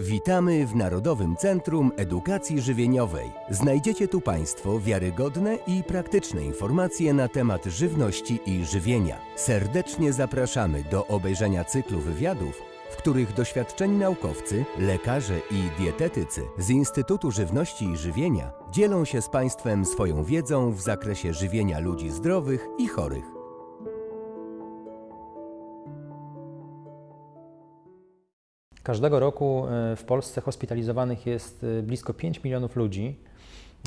Witamy w Narodowym Centrum Edukacji Żywieniowej. Znajdziecie tu Państwo wiarygodne i praktyczne informacje na temat żywności i żywienia. Serdecznie zapraszamy do obejrzenia cyklu wywiadów, w których doświadczeni naukowcy, lekarze i dietetycy z Instytutu Żywności i Żywienia dzielą się z Państwem swoją wiedzą w zakresie żywienia ludzi zdrowych i chorych. Każdego roku e, w Polsce hospitalizowanych jest e, blisko 5 milionów ludzi.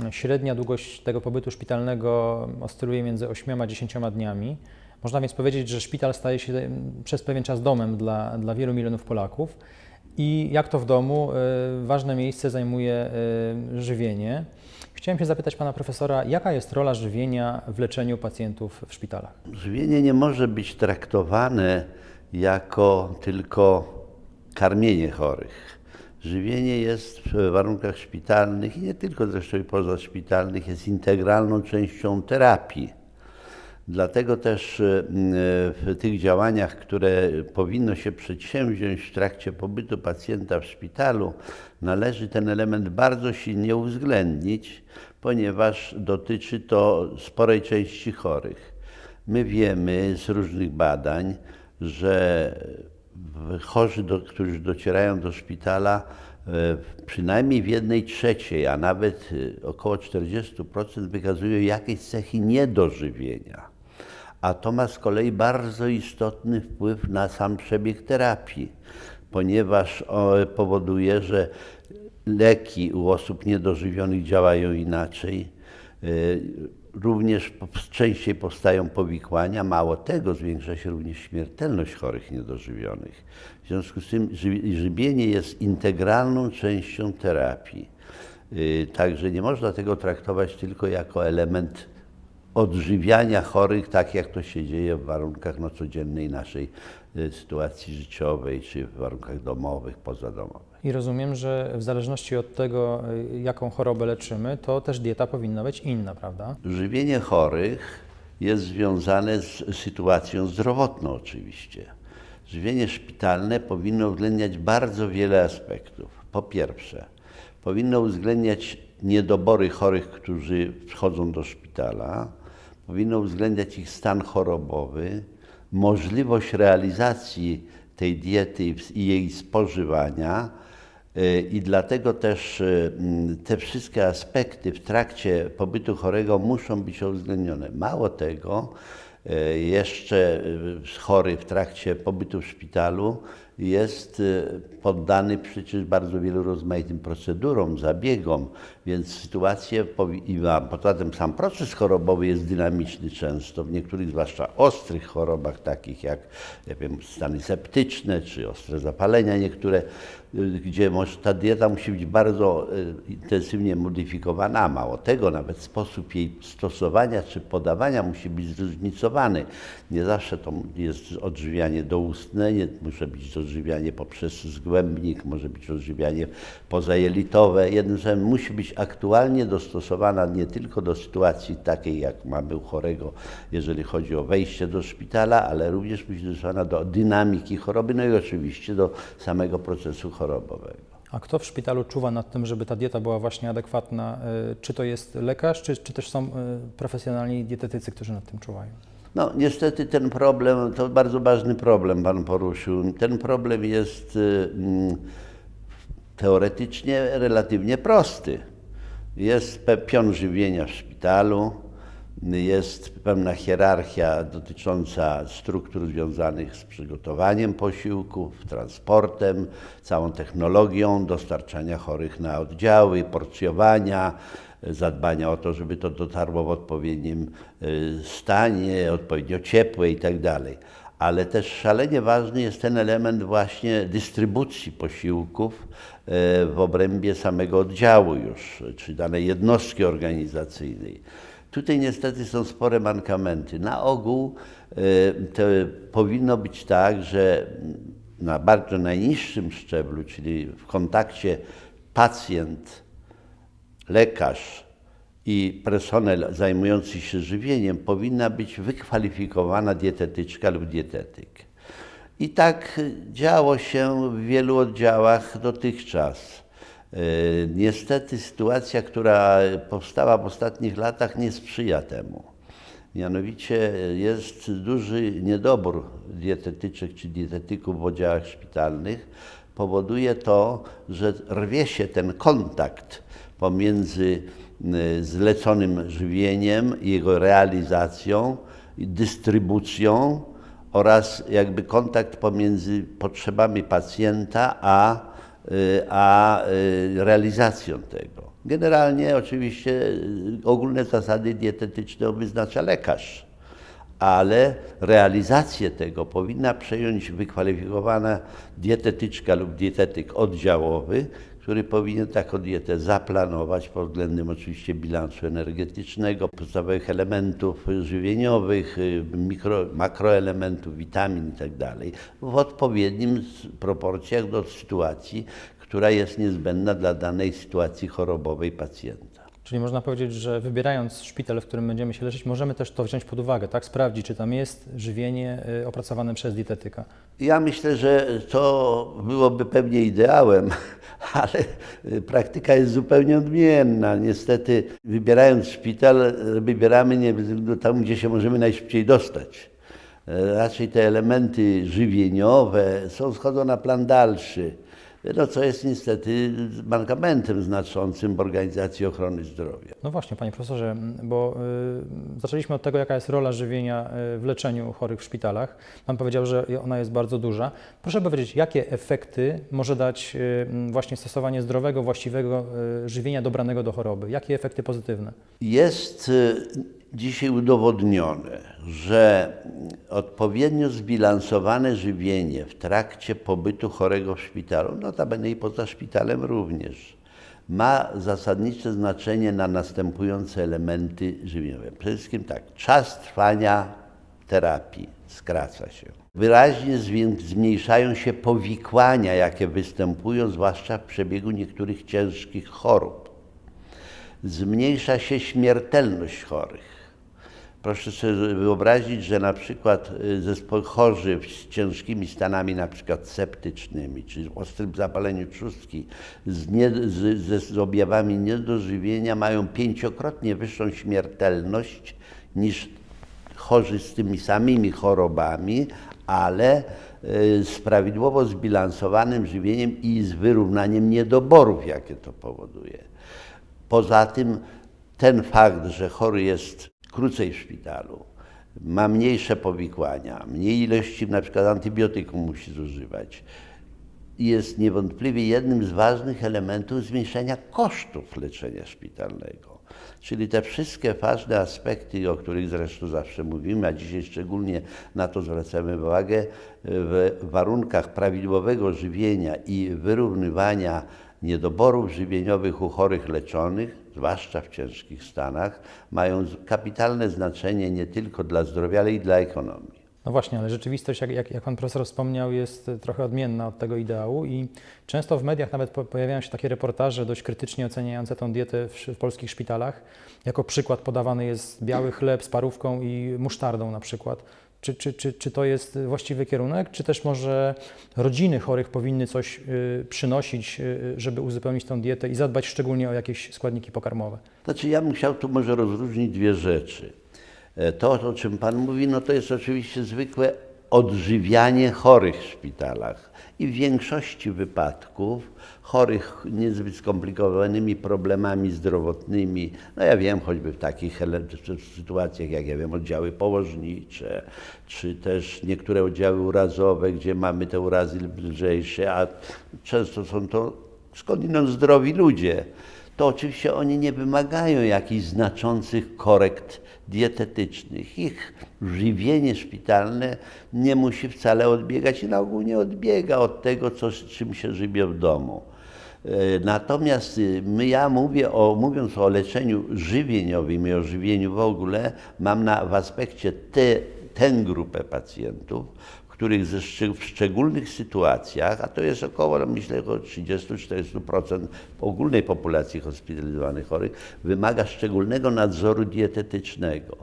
Średnia długość tego pobytu szpitalnego oscyluje między 8 a 10 dniami. Można więc powiedzieć, że szpital staje się e, przez pewien czas domem dla, dla wielu milionów Polaków. I jak to w domu, ważne miejsce zajmuje żywienie. Chciałem się zapytać pana profesora, jaka jest rola żywienia w leczeniu pacjentów w szpitalach? Żywienie nie może być traktowane jako tylko karmienie chorych. Żywienie jest w warunkach szpitalnych i nie tylko zresztą i pozaszpitalnych, jest integralną częścią terapii. Dlatego też e, w tych działaniach, które powinno się przedsięwziąć w trakcie pobytu pacjenta w szpitalu, należy ten element bardzo silnie uwzględnić, ponieważ dotyczy to sporej części chorych. My wiemy z różnych badań, że chorzy, do, którzy docierają do szpitala, e, przynajmniej w jednej trzeciej, a nawet e, około 40% wykazują jakieś cechy niedożywienia. A to ma z kolei bardzo istotny wpływ na sam przebieg terapii, ponieważ powoduje, że leki u osób niedożywionych działają inaczej również częściej powstają powikłania, mało tego, zwiększa się również śmiertelność chorych niedożywionych. W związku z tym żywienie jest integralną częścią terapii. Y, także nie można tego traktować tylko jako element odżywiania chorych, tak jak to się dzieje w warunkach no, codziennej naszej y, sytuacji życiowej, czy w warunkach domowych, pozadomowych. I rozumiem, że w zależności od tego, y, jaką chorobę leczymy, to też dieta powinna być inna, prawda? Żywienie chorych jest związane z sytuacją zdrowotną oczywiście. Żywienie szpitalne powinno uwzględniać bardzo wiele aspektów. Po pierwsze, powinno uwzględniać niedobory chorych, którzy wchodzą do szpitala, powinno uwzględniać ich stan chorobowy, możliwość realizacji tej diety i jej spożywania, i dlatego też y, te wszystkie aspekty w trakcie pobytu chorego muszą być uwzględnione. Mało tego, y, jeszcze y, chory w trakcie pobytu w szpitalu jest poddany przecież bardzo wielu rozmaitym procedurom, zabiegom, więc sytuacje, i poza tym sam proces chorobowy jest dynamiczny często, w niektórych zwłaszcza ostrych chorobach, takich jak nie wiem, stany septyczne czy ostre zapalenia niektóre, y, gdzie może, ta dieta musi być bardzo y, intensywnie modyfikowana, a mało tego, nawet sposób jej stosowania czy podawania musi być zróżnicowany. Nie zawsze to jest odżywianie doustne, nie musi być odżywianie poprzez zgłębnik, może być odżywianie pozajelitowe. Jednym słowem, musi być aktualnie dostosowana nie tylko do sytuacji takiej, jak mamy u chorego, jeżeli chodzi o wejście do szpitala, ale również musi być dostosowana do dynamiki choroby, no i oczywiście do samego procesu chorobowego. A kto w szpitalu czuwa nad tym, żeby ta dieta była właśnie adekwatna? E, czy to jest lekarz, czy, czy też są e, profesjonalni dietetycy, którzy nad tym czuwają? No niestety ten problem, to bardzo ważny problem Pan poruszył. Ten problem jest mm, teoretycznie relatywnie prosty. Jest pion żywienia w szpitalu, jest pewna hierarchia dotycząca struktur związanych z przygotowaniem posiłków, transportem, całą technologią dostarczania chorych na oddziały, porcjowania, zadbania o to, żeby to dotarło w odpowiednim y, stanie, odpowiednio ciepłe i tak. Ale też szalenie ważny jest ten element właśnie dystrybucji posiłków y, w obrębie samego oddziału już, czy danej jednostki organizacyjnej. Tutaj niestety są spore mankamenty. Na ogół y, to powinno być tak, że na bardzo najniższym szczeblu, czyli w kontakcie pacjent lekarz i personel zajmujący się żywieniem powinna być wykwalifikowana dietetyczka lub dietetyk. I tak działo się w wielu oddziałach dotychczas. E, Niestety sytuacja, która powstała w ostatnich latach, nie sprzyja temu. Mianowicie jest duży niedobór dietetyczek czy dietetyków w oddziałach szpitalnych. Powoduje to, że rwie się ten kontakt pomiędzy zleconym żywieniem, jego realizacją, dystrybucją oraz jakby kontakt pomiędzy potrzebami pacjenta a, y, a y, realizacją tego. Generalnie oczywiście y, ogólne zasady dietetyczne wyznacza lekarz, ale realizację tego powinna przejąć wykwalifikowana dietetyczka lub dietetyk oddziałowy, który powinien taką dietę zaplanować pod względem oczywiście bilansu energetycznego, podstawowych elementów żywieniowych, y, mikro, makroelementów, witamin itd. w odpowiednim proporcjach do sytuacji, która jest niezbędna dla danej sytuacji chorobowej pacjenta. Czyli można powiedzieć, że wybierając szpital, w którym będziemy się leczyć, możemy też to wziąć pod uwagę, tak? Sprawdzić, czy tam jest żywienie y, opracowane przez dietetyka. Ja myślę, że to byłoby pewnie ideałem, ale praktyka jest zupełnie odmienna. Niestety, wybierając szpital, wybieramy nie tam, gdzie się możemy najszybciej dostać. Y, Raczej te elementy żywieniowe są schodzą na plan dalszy, no, co jest niestety mankamentem znaczącym w organizacji ochrony zdrowia. No właśnie, panie profesorze, bo y, zaczęliśmy od tego, jaka jest rola żywienia y, w leczeniu chorych w szpitalach. Pan powiedział, że ona jest bardzo duża. Proszę powiedzieć, jakie efekty może dać y, właśnie stosowanie zdrowego, właściwego y, żywienia dobranego do choroby? Jakie efekty pozytywne? Jest y, dzisiaj udowodnione, że odpowiednio zbilansowane żywienie w trakcie pobytu chorego w szpitalu, notabene i poza szpitalem również, ma zasadnicze znaczenie na następujące elementy żywieniowe. Przede wszystkim tak, czas trwania terapii skraca się. Wyraźnie zmniejszają się powikłania, jakie występują, zwłaszcza w przebiegu niektórych ciężkich chorób zmniejsza się śmiertelność chorych. Proszę sobie wyobrazić, że na przykład y, zespoły chorzy z ciężkimi stanami, na przykład septycznymi, czy ostrym zapaleniu trzustki, z, nie, z, ze, z objawami niedożywienia mają pięciokrotnie wyższą śmiertelność niż chorzy z tymi samymi chorobami, ale y, z prawidłowo zbilansowanym żywieniem i z wyrównaniem niedoborów, jakie to powoduje. Poza tym ten fakt, że chory jest krócej w szpitalu, ma mniejsze powikłania, mniej ilości na przykład antybiotyków musi zużywać, jest niewątpliwie jednym z ważnych elementów zmniejszenia kosztów leczenia szpitalnego. Czyli te wszystkie ważne aspekty, o których zresztą zawsze mówimy, a dzisiaj szczególnie na to zwracamy uwagę, w warunkach prawidłowego żywienia i wyrównywania niedoborów żywieniowych u chorych leczonych, zwłaszcza w ciężkich stanach, mają kapitalne znaczenie nie tylko dla zdrowia, ale i dla ekonomii. No właśnie, ale rzeczywistość, jak, jak, jak pan profesor wspomniał, jest y, trochę odmienna od tego ideału i często w mediach nawet po, pojawiają się takie reportaże dość krytycznie oceniające tą dietę w, w polskich szpitalach. Jako przykład podawany jest biały chleb z parówką i musztardą na przykład. Czy, czy, czy, czy to jest właściwy kierunek, czy też może rodziny chorych powinny coś y, przynosić, y, żeby uzupełnić tą dietę i zadbać szczególnie o jakieś składniki pokarmowe? Znaczy ja bym chciał tu może rozróżnić dwie rzeczy. E, To, o czym Pan mówi, no to jest oczywiście zwykłe odżywianie chorych w szpitalach. I w większości wypadków chorych niezbyt skomplikowanymi problemami zdrowotnymi, no ja wiem, choćby w takich sytuacjach, jak ja wiem, oddziały położnicze, czy też niektóre oddziały urazowe, gdzie mamy te urazy lżejsze, a często są to skądinąd zdrowi ludzie to oczywiście oni nie wymagają jakichś znaczących korekt dietetycznych. Ich żywienie szpitalne nie musi wcale odbiegać i na ogół nie odbiega od tego, co, czym się żywio w domu. E, Natomiast y, my, ja mówię o, mówiąc o leczeniu żywieniowym i o żywieniu w ogóle, mam na, w aspekcie tę grupę pacjentów, których w szczególnych sytuacjach, a to jest około, no myślę, około 30-40% ogólnej populacji hospitalizowanych chorych, wymaga szczególnego nadzoru dietetycznego.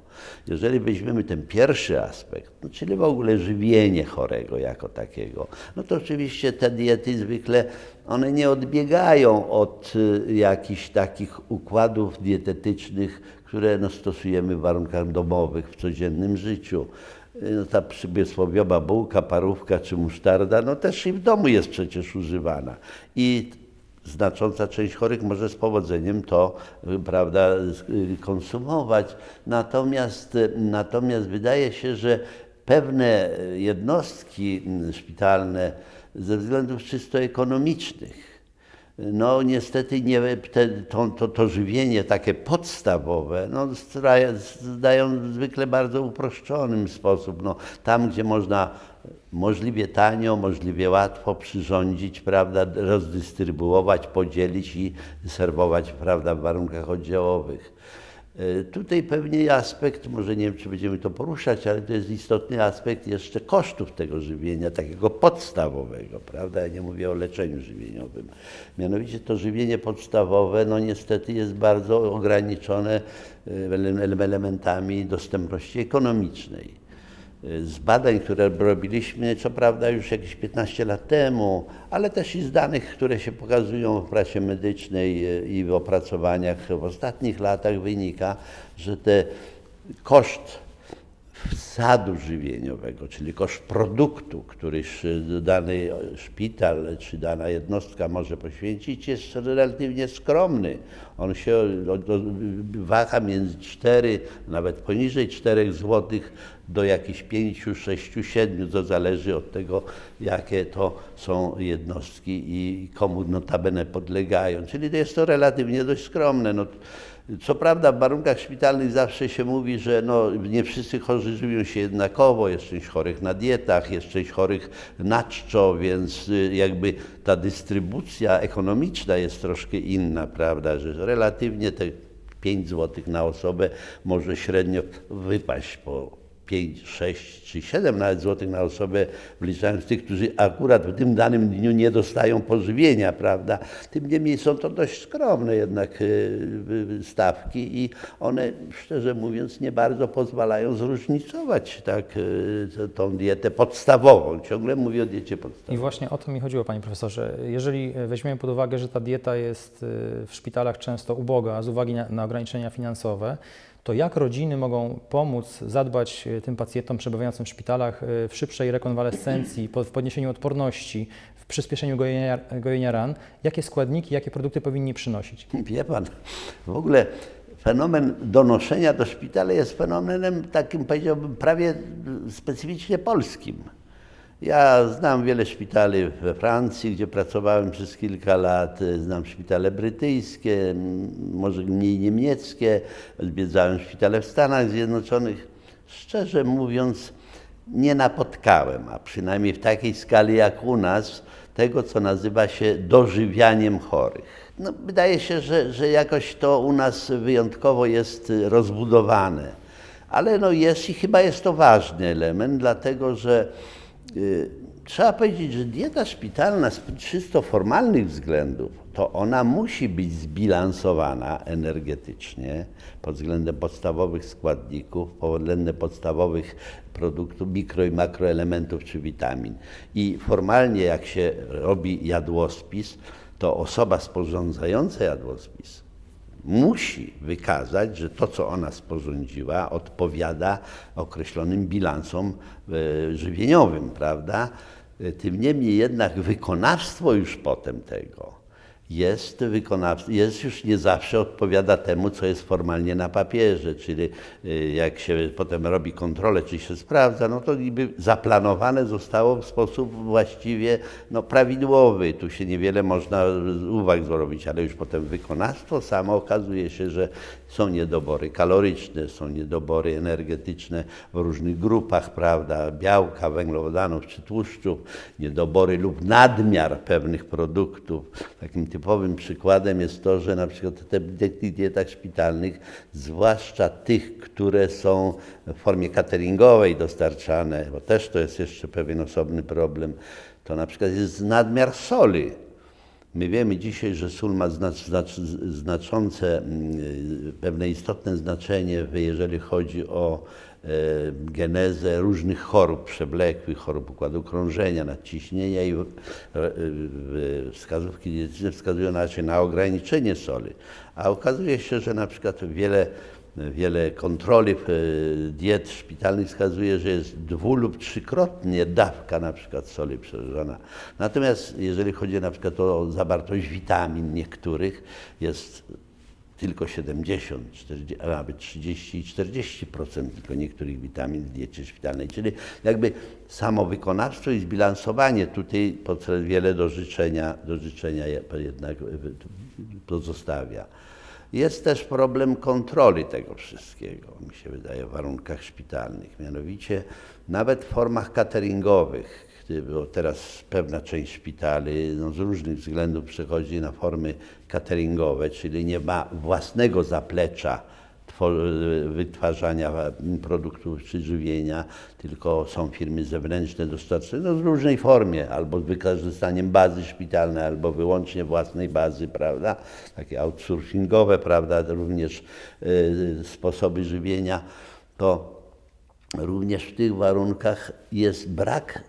Jeżeli weźmiemy ten pierwszy aspekt, no, czyli w ogóle żywienie chorego jako takiego, no to oczywiście te diety zwykle one nie odbiegają od y, jakichś takich układów dietetycznych, które no, stosujemy w warunkach domowych, w codziennym życiu. Y, No, ta przysłowiowa bułka, parówka czy musztarda, no też i w domu jest przecież używana. I znacząca część chorych może z powodzeniem to y, prawda, y, konsumować. Natomiast, natomiast wydaje się, że pewne jednostki y, szpitalne ze względów czysto ekonomicznych no niestety nie, te, to, to, to żywienie takie podstawowe no, zdają zwykle bardzo uproszczonym sposób. No, tam, gdzie można możliwie tanio, możliwie łatwo przyrządzić, prawda, rozdystrybuować, podzielić i serwować prawda, w warunkach oddziałowych. E, Tutaj pewnie aspekt, może nie wiem, czy będziemy to poruszać, ale to jest istotny aspekt jeszcze kosztów tego żywienia, takiego podstawowego, prawda? Ja nie mówię o leczeniu żywieniowym. Mianowicie to żywienie podstawowe, no niestety jest bardzo ograniczone e, ele- elementami dostępności ekonomicznej. Z badań, które robiliśmy, co prawda już jakieś 15 lat temu, ale też i z danych, które się pokazują w prasie medycznej e, i w opracowaniach w ostatnich latach wynika, że te koszt wsadu żywieniowego, czyli koszt produktu, który dany szpital czy dana jednostka może poświęcić, jest relatywnie skromny. On się waha między 4, nawet poniżej 4 zł do jakichś 5, 6, 7, to zależy od tego, jakie to są jednostki i komu notabene podlegają. Czyli jest to relatywnie dość skromne. No, co prawda w warunkach szpitalnych zawsze się mówi, że no, nie wszyscy chorzy żywią się jednakowo, jest część chorych na dietach, jest część chorych na czczo, więc y, jakby ta dystrybucja ekonomiczna jest troszkę inna, prawda, że relatywnie te 5 zł na osobę może średnio wypaść po 5, 6 czy 7 nawet złotych na osobę, wliczając tych, którzy akurat w tym danym dniu nie dostają pożywienia, prawda? Tym niemniej są to dość skromne jednak y, stawki i one, szczerze mówiąc, nie bardzo pozwalają zróżnicować tak, t- tą dietę podstawową. Ciągle mówię o diecie I podstawowej. właśnie o to mi chodziło, panie profesorze. Jeżeli weźmiemy pod uwagę, że ta dieta jest w szpitalach często uboga z uwagi na, na ograniczenia finansowe, to jak rodziny mogą pomóc zadbać y, tym pacjentom przebywającym w szpitalach y, w szybszej rekonwalescencji, w podniesieniu odporności, w przyspieszeniu gojenia, gojenia ran? Jakie składniki, jakie produkty powinni przynosić? Wie pan, w ogóle fenomen donoszenia do szpitala jest fenomenem takim, powiedziałbym, prawie specyficznie polskim. Ja znam wiele szpitali we Francji, gdzie pracowałem przez kilka lat, znam szpitale brytyjskie, może mniej niemieckie, odwiedzałem szpitale w Stanach Zjednoczonych. Szczerze mówiąc, nie napotkałem, a przynajmniej w takiej skali jak u nas, tego, co nazywa się dożywianiem chorych. No, wydaje się, że, że jakoś to u nas wyjątkowo jest rozbudowane, ale no jest i chyba jest to ważny element, dlatego że trzeba powiedzieć, że dieta szpitalna z czysto formalnych względów, to ona musi być zbilansowana energetycznie pod względem podstawowych składników, pod względem podstawowych produktów, mikro i makroelementów czy witamin. I formalnie jak się robi jadłospis, to osoba sporządzająca jadłospis musi wykazać, że to, co ona sporządziła, odpowiada określonym bilansom e, żywieniowym, prawda? E, Tym niemniej jednak wykonawstwo już potem tego jest wykonawstwo, jest już nie zawsze odpowiada temu, co jest formalnie na papierze, czyli y, jak się potem robi kontrolę, czy się sprawdza, no to niby zaplanowane zostało w sposób właściwie no, prawidłowy. Tu się niewiele można uwag zrobić, ale już potem wykonawstwo samo okazuje się, że są niedobory kaloryczne, są niedobory energetyczne w różnych grupach, prawda, białka, węglowodanów czy tłuszczów, niedobory lub nadmiar pewnych produktów. Takim typowym przykładem jest to, że na przykład w dietach szpitalnych, zwłaszcza tych, które są w formie cateringowej dostarczane, bo też to jest jeszcze pewien osobny problem, to na przykład jest nadmiar soli. My wiemy dzisiaj, że sól ma znacz, znacz, znaczące, mm, pewne istotne znaczenie, jeżeli chodzi o e, genezę różnych chorób przewlekłych, chorób układu krążenia, nadciśnienia i wskazówki dietetyczne wskazują raczej na ograniczenie soli. A okazuje się, że na przykład wiele wiele kontroli diet szpitalnych wskazuje, że jest dwu lub trzykrotnie dawka na przykład soli przeżywana. Natomiast jeżeli chodzi na przykład o zawartość witamin niektórych, jest tylko 70, 40, a nawet 30 i 40% tylko niektórych witamin w diecie szpitalnej. Czyli jakby samo i zbilansowanie tutaj wiele do życzenia, do życzenia jednak pozostawia. Jest też problem kontroli tego wszystkiego, mi się wydaje, w warunkach szpitalnych. Mianowicie nawet w formach cateringowych, bo teraz pewna część szpitali no, z różnych względów przechodzi na formy cateringowe, czyli nie ma własnego zaplecza wytwarzania produktów czy żywienia, tylko są firmy zewnętrzne dostarczane no, w różnej formie, albo z wykorzystaniem bazy szpitalnej, albo wyłącznie własnej bazy, prawda, takie outsourcingowe, prawda, również y, sposoby żywienia, to również w tych warunkach jest brak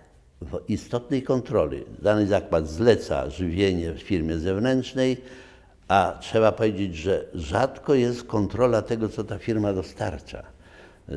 istotnej kontroli. Dany zakład zleca żywienie w firmie zewnętrznej, a trzeba powiedzieć, że rzadko jest kontrola tego, co ta firma dostarcza.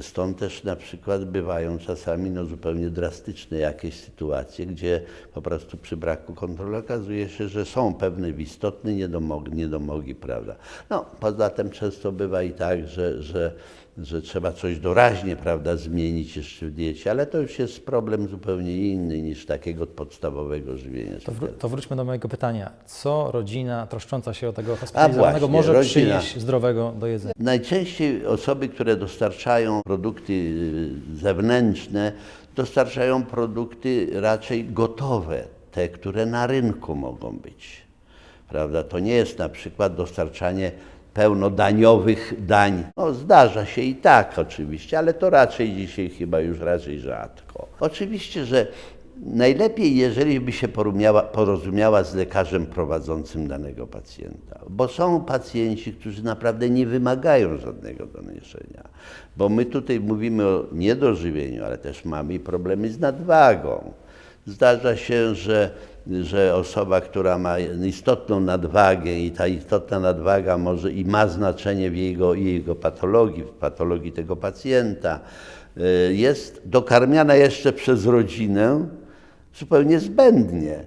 Stąd też na przykład bywają czasami no, zupełnie drastyczne jakieś sytuacje, gdzie po prostu przy braku kontroli okazuje się, że są pewne istotne niedomogi, niedomogi prawda. No, poza tym często bywa i tak, że, że że trzeba coś doraźnie prawda, zmienić jeszcze w diecie, ale to już jest problem zupełnie inny niż takiego podstawowego żywienia. To, wró to wróćmy do mojego pytania. Co rodzina troszcząca się o tego hospitalizowanego może rodzina. przynieść zdrowego do jedzenia? Najczęściej osoby, które dostarczają produkty y, zewnętrzne, dostarczają produkty raczej gotowe, te, które na rynku mogą być. Prawda? To nie jest na przykład dostarczanie pełnodaniowych dań. No, zdarza się i tak oczywiście, ale to raczej dzisiaj chyba już raczej rzadko. Oczywiście, że najlepiej, jeżeli by się porozumiała, z lekarzem prowadzącym danego pacjenta, bo są pacjenci, którzy naprawdę nie wymagają żadnego doniesienia, bo my tutaj mówimy o niedożywieniu, ale też mamy problemy z nadwagą. Zdarza się, że że osoba, która ma istotną nadwagę i ta istotna nadwaga może i ma znaczenie w jego, jego patologii, w patologii tego pacjenta, y, jest dokarmiana jeszcze przez rodzinę zupełnie zbędnie,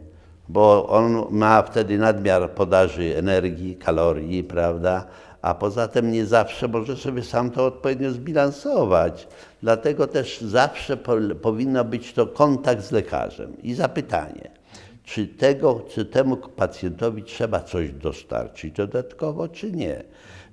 bo on ma wtedy nadmiar podaży energii, kalorii, prawda? A poza tym nie zawsze może sobie sam to odpowiednio zbilansować. Dlatego też zawsze po, powinno być to kontakt z lekarzem i zapytanie czy, tego, czy temu pacjentowi trzeba coś dostarczyć dodatkowo, czy nie.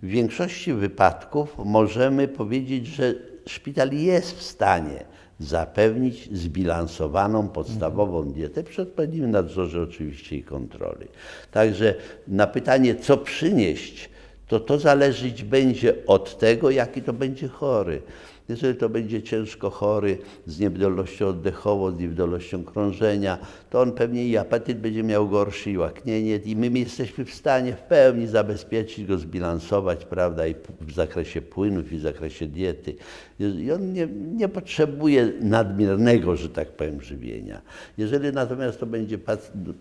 W większości wypadków możemy powiedzieć, że szpital jest w stanie zapewnić zbilansowaną, podstawową dietę przy odpowiednim nadzorze oczywiście i kontroli. Także na pytanie, co przynieść, to to zależeć będzie od tego, jaki to będzie chory. Jeżeli to będzie ciężko chory z niewydolnością oddechową, z niewydolnością krążenia, to on pewnie i apetyt będzie miał gorszy i łaknienie i my jesteśmy w stanie w pełni zabezpieczyć go, zbilansować, prawda, i w zakresie płynów, i w zakresie diety. I on nie, nie potrzebuje nadmiernego, że tak powiem, żywienia. Jeżeli natomiast to będzie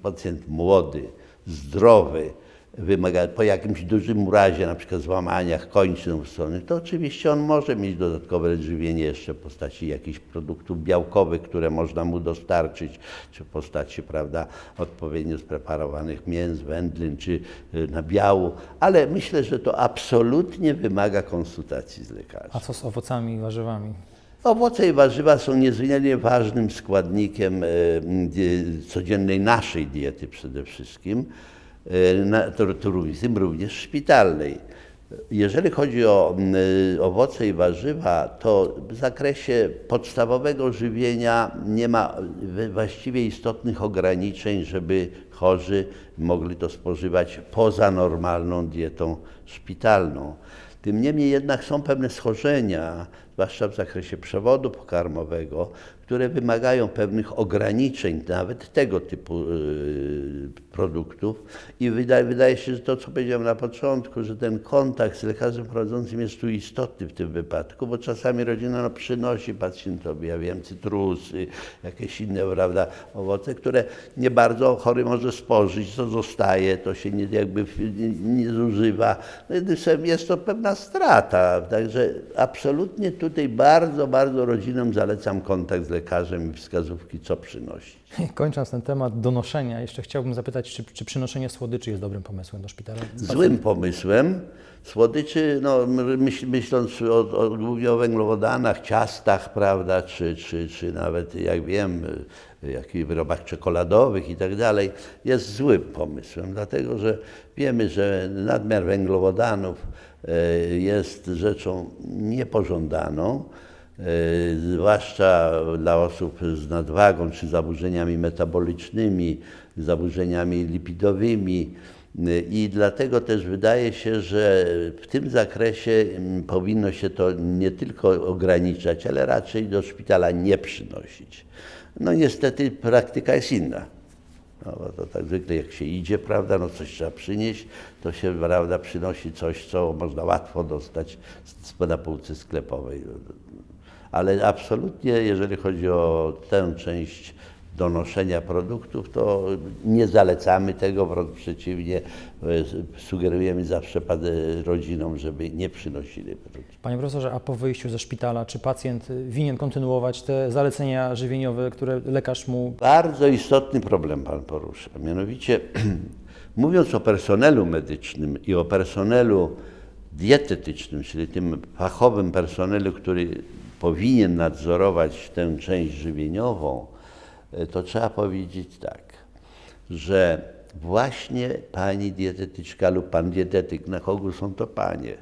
pacjent młody, zdrowy, wymaga, po jakimś dużym urazie, na przykład złamaniach kończyn strony, to oczywiście on może mieć dodatkowe żywienie jeszcze w postaci jakichś produktów białkowych, które można mu dostarczyć, czy w postaci, prawda, odpowiednio spreparowanych mięs, wędlin, czy y, nabiału, ale myślę, że to absolutnie wymaga konsultacji z lekarzem. A co z owocami i warzywami? Owoce i warzywa są niezmiernie ważnym składnikiem y, y, codziennej naszej diety przede wszystkim. E, na, to również szpitalnej. Jeżeli chodzi o y, owoce i warzywa, to w zakresie podstawowego żywienia nie ma y, właściwie istotnych ograniczeń, żeby chorzy mogli to spożywać poza normalną dietą szpitalną. Tym niemniej jednak są pewne schorzenia, zwłaszcza w zakresie przewodu pokarmowego, które wymagają pewnych ograniczeń nawet tego typu y, produktów i wydaje, wydaje się, że to, co powiedziałem na początku, że ten kontakt z lekarzem prowadzącym jest tu istotny w tym wypadku, bo czasami rodzina no, przynosi pacjentowi, ja wiem, cytrusy, jakieś inne, prawda, owoce, które nie bardzo chory może spożyć, to zostaje, to się nie, jakby nie, nie zużywa. No, jest to pewna strata, także absolutnie tutaj bardzo, bardzo rodzinom zalecam kontakt z lekarzem i wskazówki, co przynosić. Kończąc ten temat donoszenia, jeszcze chciałbym zapytać, czy, czy przynoszenie słodyczy jest dobrym pomysłem do szpitala? Złym pomysłem. Słodyczy, no, myśl, myśląc o, o, głównie o węglowodanach, ciastach, prawda, czy, czy, czy nawet, jak wiem, jakichś wyrobach czekoladowych i tak dalej, jest złym pomysłem, dlatego że wiemy, że nadmiar węglowodanów jest rzeczą niepożądaną. E, zwłaszcza dla osób z nadwagą czy zaburzeniami metabolicznymi, zaburzeniami lipidowymi. E, I dlatego też wydaje się, że w tym zakresie powinno się to nie tylko ograniczać, ale raczej do szpitala nie przynosić. No niestety praktyka jest inna. No, bo to tak zwykle jak się idzie, prawda, no coś trzeba przynieść, to się, prawda, przynosi coś, co można łatwo dostać na półce sklepowej. Ale absolutnie, jeżeli chodzi o tę część donoszenia produktów, to nie zalecamy tego, wręcz przeciwnie, sugerujemy zawsze rodzinom, żeby nie przynosili produktów. Panie profesorze, a po wyjściu ze szpitala, czy pacjent winien kontynuować te zalecenia żywieniowe, które lekarz mu... Bardzo istotny problem Pan porusza, mianowicie mówiąc o personelu medycznym i o personelu dietetycznym, czyli tym fachowym personelu, który powinien nadzorować tę część żywieniową, to trzeba powiedzieć tak, że właśnie pani dietetyczka lub pan dietetyk, na kogo są to panie,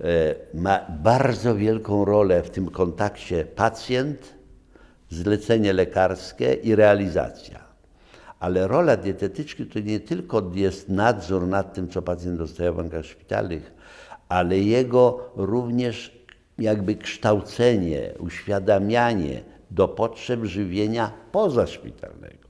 e, ma bardzo wielką rolę w tym kontakcie pacjent, zlecenie lekarskie i realizacja. Ale rola dietetyczki to nie tylko jest nadzór nad tym, co pacjent dostaje w warunkach szpitalnych, ale jego również jakby kształcenie, uświadamianie do potrzeb żywienia pozaszpitalnego.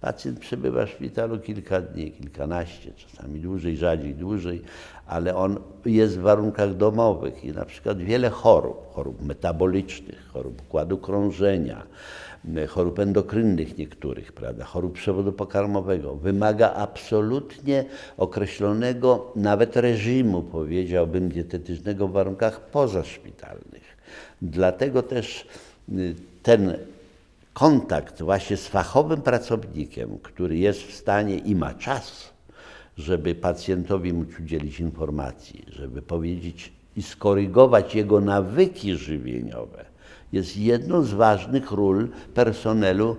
Pacjent przebywa w szpitalu kilka dni, kilkanaście, czasami dłużej, rzadziej dłużej, ale on jest w warunkach domowych i na przykład wiele chorób, chorób metabolicznych, chorób układu krążenia, chorób endokrynnych niektórych, prawda, chorób przewodu pokarmowego, wymaga absolutnie określonego nawet reżimu, powiedziałbym, dietetycznego w warunkach pozaszpitalnych. Dlatego też y, ten kontakt właśnie z fachowym pracownikiem, który jest w stanie i ma czas, żeby pacjentowi móc udzielić informacji, żeby powiedzieć i skorygować jego nawyki żywieniowe, jest jedną z ważnych ról personelu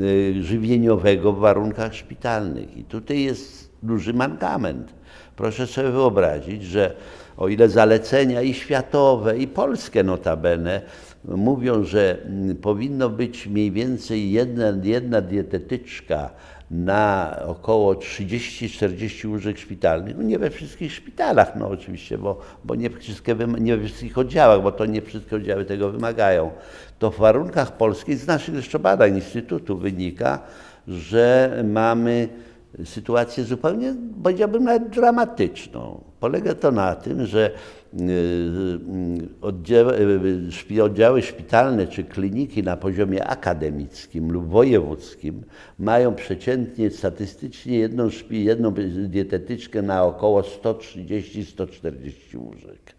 y, żywieniowego w warunkach szpitalnych. I tutaj jest duży mankament. Proszę sobie wyobrazić, że o ile zalecenia i światowe, i polskie notabene mówią, że mm, powinno być mniej więcej jedna, jedna dietetyczka na około 30-40 łóżek szpitalnych. No nie we wszystkich szpitalach, no oczywiście, bo, bo nie, wszystkie, nie we wszystkich oddziałach, bo to nie wszystkie oddziały tego wymagają. To w warunkach polskich, z naszych jeszcze badań Instytutu wynika, że mamy sytuację zupełnie, powiedziałbym, nawet dramatyczną. Polega to na tym, że y, oddziały, y, oddziały szpitalne czy kliniki na poziomie akademickim lub wojewódzkim mają przeciętnie statystycznie jedną, jedną dietetyczkę na około 130-140 łóżek.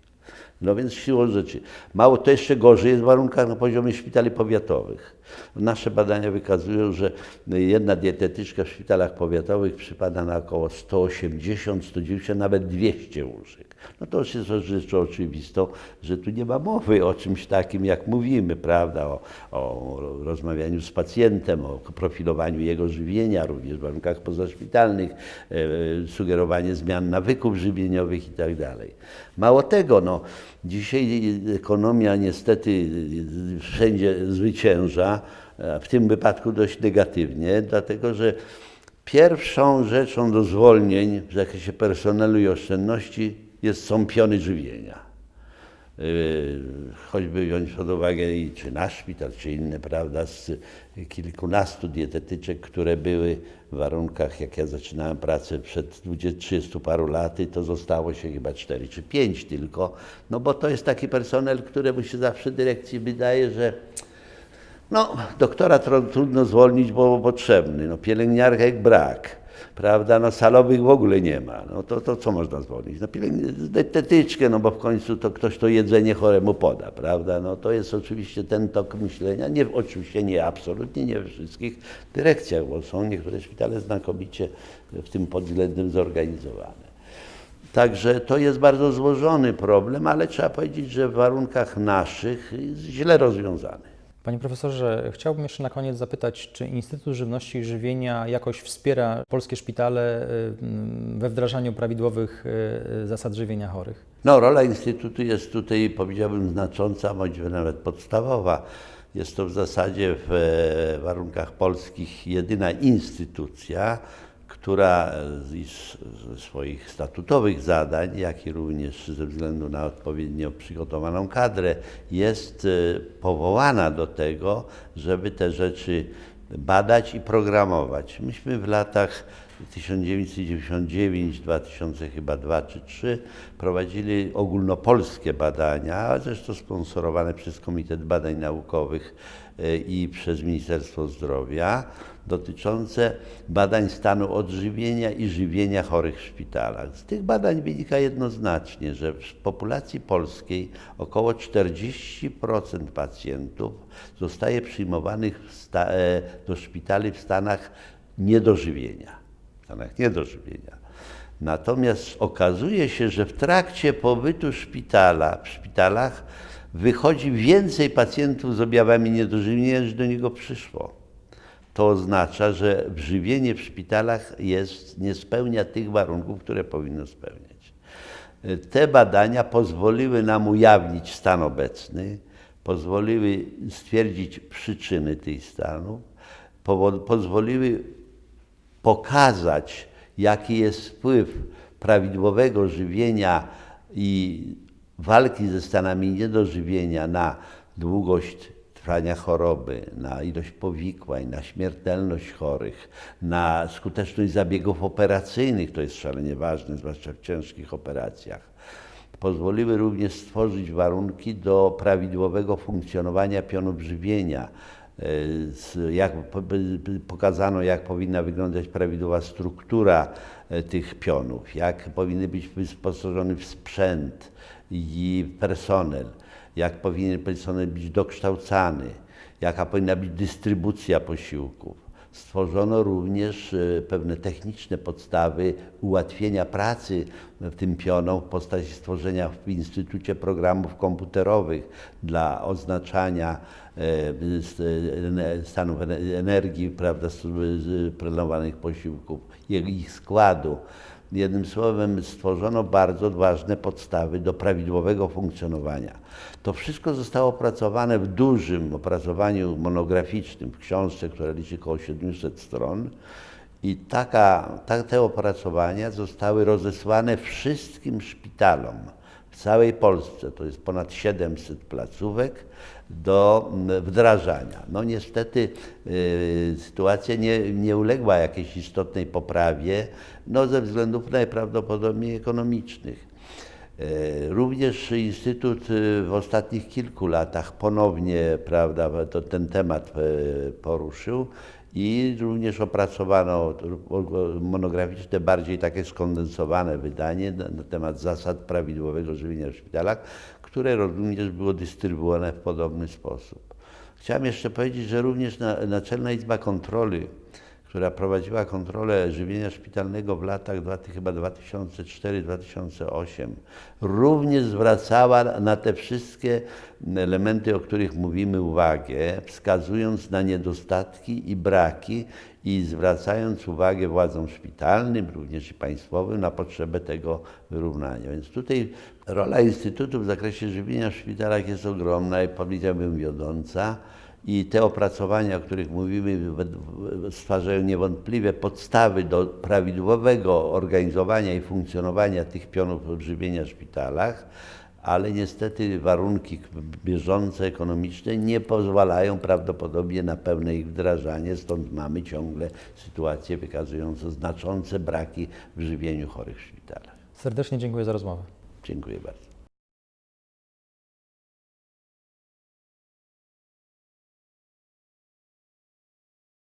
No więc siłą rzeczy. Mało to jeszcze gorzej jest w warunkach na poziomie szpitali powiatowych Nasze badania wykazują, że jedna dietetyczka w szpitalach powiatowych przypada na około 180, 190, nawet 200 łóżek. No to już jest rzeczą oczywistą, że tu nie ma mowy o czymś takim, jak mówimy, prawda, o, o rozmawianiu z pacjentem, o profilowaniu jego żywienia, również w warunkach pozaszpitalnych, e, sugerowanie zmian nawyków żywieniowych itd. Mało tego, no, dzisiaj ekonomia niestety wszędzie zwycięża, w tym wypadku dość negatywnie, dlatego że pierwszą rzeczą do zwolnień w zakresie personelu i oszczędności jest, są piony żywienia. Yy, choćby wziąć pod uwagę i czy nasz szpital, czy inne, prawda, z kilkunastu dietetyczek, które były w warunkach, jak ja zaczynałem pracę przed 30 paru laty, to zostało się chyba 4 czy 5 tylko, no bo to jest taki personel, któremu się zawsze dyrekcji wydaje, że no, doktora trudno zwolnić, bo potrzebny, no pielęgniarek brak prawda, no salowych w ogóle nie ma, no to, to co można zwolnić? No dietetyczkę, no bo w końcu to ktoś to jedzenie choremu poda, prawda, no to jest oczywiście ten tok myślenia, nie, oczywiście nie, absolutnie nie we wszystkich dyrekcjach, bo są niektóre szpitale znakomicie w tym pod względem zorganizowane. Także to jest bardzo złożony problem, ale trzeba powiedzieć, że w warunkach naszych jest źle rozwiązany. Panie profesorze, chciałbym jeszcze na koniec zapytać, czy Instytut Żywności i Żywienia jakoś wspiera polskie szpitale y, we wdrażaniu prawidłowych y, zasad żywienia chorych? No, rola Instytutu jest tutaj, powiedziałbym, znacząca, bądź nawet podstawowa. Jest to w zasadzie w e, warunkach polskich jedyna instytucja, która ze swoich statutowych zadań, jak i również ze względu na odpowiednio przygotowaną kadrę, jest e, powołana do tego, żeby te rzeczy badać i programować. Myśmy w latach 1999, 2000 chyba 2 czy 3 prowadzili ogólnopolskie badania, zresztą sponsorowane przez Komitet Badań Naukowych e, i przez Ministerstwo Zdrowia dotyczące badań stanu odżywienia i żywienia chorych w szpitalach. Z tych badań wynika jednoznacznie, że w populacji polskiej około 40% pacjentów zostaje przyjmowanych e, do szpitali w stanach niedożywienia. W stanach niedożywienia. Natomiast okazuje się, że w trakcie pobytu szpitala, w szpitalach wychodzi więcej pacjentów z objawami niedożywienia, niż do niego przyszło to oznacza, że żywienie w szpitalach jest, nie spełnia tych warunków, które powinno spełniać. Te badania pozwoliły nam ujawnić stan obecny, pozwoliły stwierdzić przyczyny tych stanów, pozwoliły pokazać, jaki jest wpływ prawidłowego żywienia i walki ze stanami niedożywienia na długość trwania choroby, na ilość powikłań, na śmiertelność chorych, na skuteczność zabiegów operacyjnych, to jest szalenie ważne, zwłaszcza w ciężkich operacjach. Pozwoliły również stworzyć warunki do prawidłowego funkcjonowania pionów żywienia. E, jak, pokazano, jak powinna wyglądać prawidłowa struktura e, tych pionów, jak powinny być wyposażony w sprzęt i personel jak powinien personel być dokształcany, jaka powinna być dystrybucja posiłków. Stworzono również e, pewne techniczne podstawy ułatwienia pracy w tym pionom w postaci stworzenia w Instytucie Programów Komputerowych dla oznaczania e, stanów energii, prawda, planowanych posiłków, ich składu. Jednym słowem, stworzono bardzo ważne podstawy do prawidłowego funkcjonowania. To wszystko zostało opracowane w dużym opracowaniu monograficznym, w książce, która liczy około 700 stron. I taka, ta, te opracowania zostały rozesłane wszystkim szpitalom w całej Polsce, to jest ponad 700 placówek, do wdrażania. No niestety y, sytuacja nie, nie uległa jakiejś istotnej poprawie, no ze względów najprawdopodobniej ekonomicznych. Y, również Instytut y, w ostatnich kilku latach ponownie prawda, to ten temat poruszył i również opracowano monograficzne, bardziej takie skondensowane wydanie na, na temat zasad prawidłowego żywienia w szpitalach, które również było dystrybuowane w podobny sposób. Chciałem jeszcze powiedzieć, że również na, Naczelna Izba Kontroli, która prowadziła kontrolę żywienia szpitalnego w latach chyba 2004-2008, również zwracała na te wszystkie elementy, o których mówimy, uwagę, wskazując na niedostatki i braki i zwracając uwagę władzom szpitalnym, również i państwowym, na potrzebę tego wyrównania. Więc tutaj rola Instytutu w zakresie żywienia w szpitalach jest ogromna i powiedziałbym wiodąca. I te opracowania, o których mówimy, stwarzają niewątpliwie podstawy do prawidłowego organizowania i funkcjonowania tych pionów odżywienia w szpitalach, ale niestety warunki bieżące, ekonomiczne nie pozwalają prawdopodobnie na pełne ich wdrażanie, stąd mamy ciągle sytuacje wykazujące znaczące braki w żywieniu chorych w szpitalach. Serdecznie dziękuję za rozmowę. Dziękuję bardzo.